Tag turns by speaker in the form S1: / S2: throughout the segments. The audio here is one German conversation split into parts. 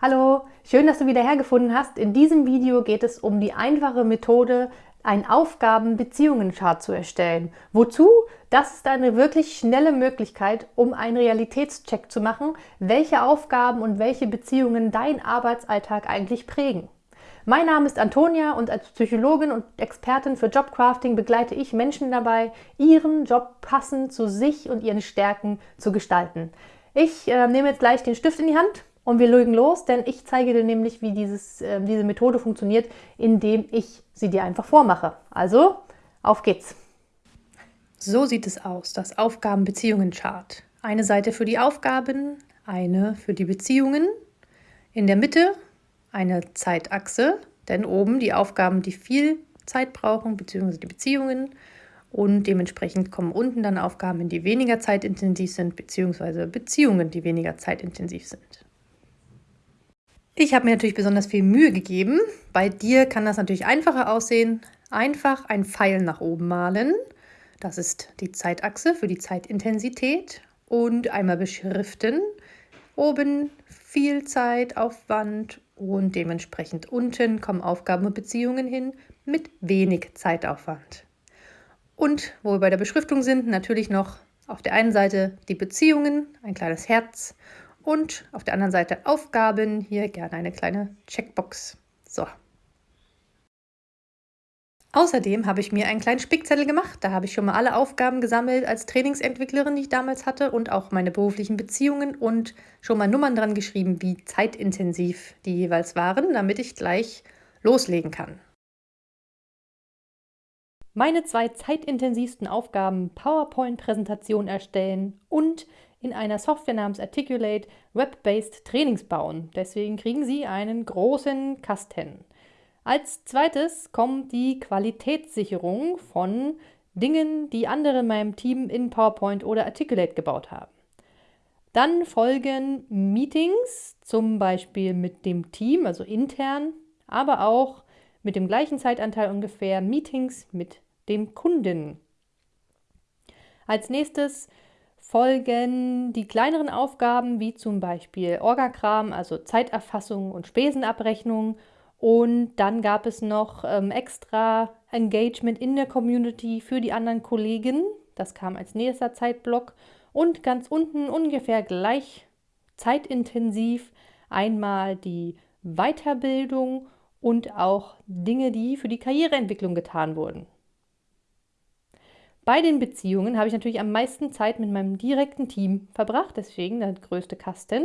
S1: Hallo, schön, dass du wieder hergefunden hast. In diesem Video geht es um die einfache Methode, einen Aufgaben-Beziehungen-Chart zu erstellen. Wozu? Das ist eine wirklich schnelle Möglichkeit, um einen Realitätscheck zu machen, welche Aufgaben und welche Beziehungen dein Arbeitsalltag eigentlich prägen. Mein Name ist Antonia und als Psychologin und Expertin für Jobcrafting begleite ich Menschen dabei, ihren Job passend zu sich und ihren Stärken zu gestalten. Ich äh, nehme jetzt gleich den Stift in die Hand und wir legen los, denn ich zeige dir nämlich, wie dieses, äh, diese Methode funktioniert, indem ich sie dir einfach vormache. Also, auf geht's! So sieht es aus, das Aufgaben-Beziehungen-Chart. Eine Seite für die Aufgaben, eine für die Beziehungen. In der Mitte eine Zeitachse, denn oben die Aufgaben, die viel Zeit brauchen, beziehungsweise die Beziehungen. Und dementsprechend kommen unten dann Aufgaben, die weniger zeitintensiv sind, beziehungsweise Beziehungen, die weniger zeitintensiv sind. Ich habe mir natürlich besonders viel Mühe gegeben. Bei dir kann das natürlich einfacher aussehen. Einfach ein Pfeil nach oben malen. Das ist die Zeitachse für die Zeitintensität. Und einmal beschriften. Oben viel Zeitaufwand und dementsprechend unten kommen Aufgaben und Beziehungen hin mit wenig Zeitaufwand. Und wo wir bei der Beschriftung sind, natürlich noch auf der einen Seite die Beziehungen, ein kleines Herz und auf der anderen Seite Aufgaben, hier gerne eine kleine Checkbox. So. Außerdem habe ich mir einen kleinen Spickzettel gemacht. Da habe ich schon mal alle Aufgaben gesammelt als Trainingsentwicklerin, die ich damals hatte und auch meine beruflichen Beziehungen und schon mal Nummern dran geschrieben, wie zeitintensiv die jeweils waren, damit ich gleich loslegen kann. Meine zwei zeitintensivsten Aufgaben PowerPoint-Präsentation erstellen und in einer Software namens Articulate Web-Based Trainings bauen. Deswegen kriegen Sie einen großen Kasten. Als zweites kommt die Qualitätssicherung von Dingen, die andere in meinem Team in PowerPoint oder Articulate gebaut haben. Dann folgen Meetings, zum Beispiel mit dem Team, also intern, aber auch mit dem gleichen Zeitanteil ungefähr Meetings mit dem Kunden. Als nächstes folgen die kleineren Aufgaben wie zum Beispiel Orgakram, also Zeiterfassung und Spesenabrechnung. Und dann gab es noch ähm, extra Engagement in der Community für die anderen Kollegen. Das kam als nächster Zeitblock. Und ganz unten ungefähr gleich zeitintensiv einmal die Weiterbildung und auch Dinge, die für die Karriereentwicklung getan wurden. Bei den Beziehungen habe ich natürlich am meisten Zeit mit meinem direkten Team verbracht, deswegen der größte Kasten.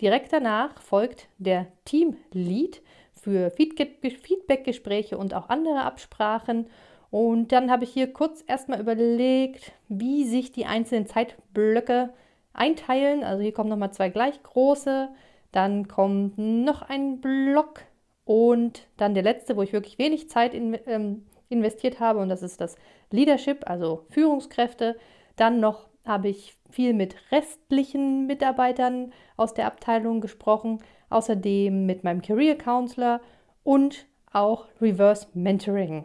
S1: Direkt danach folgt der Team-Lead für Feedback-Gespräche und auch andere Absprachen. Und dann habe ich hier kurz erstmal überlegt, wie sich die einzelnen Zeitblöcke einteilen. Also hier kommen nochmal zwei gleich große, dann kommt noch ein Block und dann der letzte, wo ich wirklich wenig Zeit in, ähm, investiert habe und das ist das Leadership, also Führungskräfte. Dann noch habe ich viel mit restlichen Mitarbeitern aus der Abteilung gesprochen, außerdem mit meinem Career Counselor und auch Reverse Mentoring.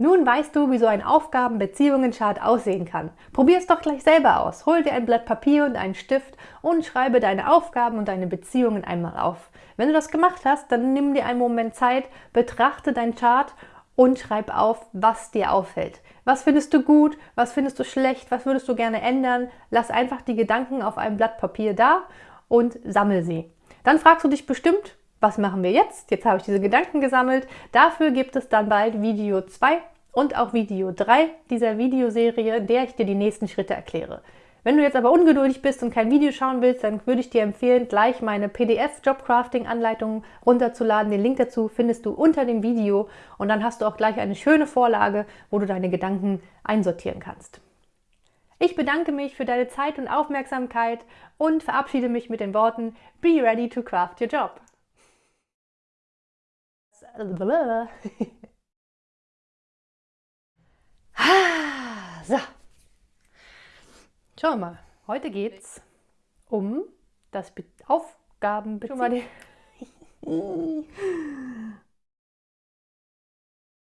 S1: Nun weißt du, wie so ein Aufgaben-Beziehungen-Chart aussehen kann. Probier es doch gleich selber aus. Hol dir ein Blatt Papier und einen Stift und schreibe deine Aufgaben und deine Beziehungen einmal auf. Wenn du das gemacht hast, dann nimm dir einen Moment Zeit, betrachte dein Chart und schreib auf, was dir auffällt. Was findest du gut, was findest du schlecht, was würdest du gerne ändern? Lass einfach die Gedanken auf einem Blatt Papier da und sammel sie. Dann fragst du dich bestimmt, was machen wir jetzt? Jetzt habe ich diese Gedanken gesammelt. Dafür gibt es dann bald Video 2 und auch Video 3 dieser Videoserie, in der ich dir die nächsten Schritte erkläre. Wenn du jetzt aber ungeduldig bist und kein Video schauen willst, dann würde ich dir empfehlen, gleich meine PDF-Jobcrafting-Anleitung runterzuladen. Den Link dazu findest du unter dem Video und dann hast du auch gleich eine schöne Vorlage, wo du deine Gedanken einsortieren kannst. Ich bedanke mich für deine Zeit und Aufmerksamkeit und verabschiede mich mit den Worten Be ready to craft your job. so. Schauen wir mal. Heute geht es um das Aufgaben...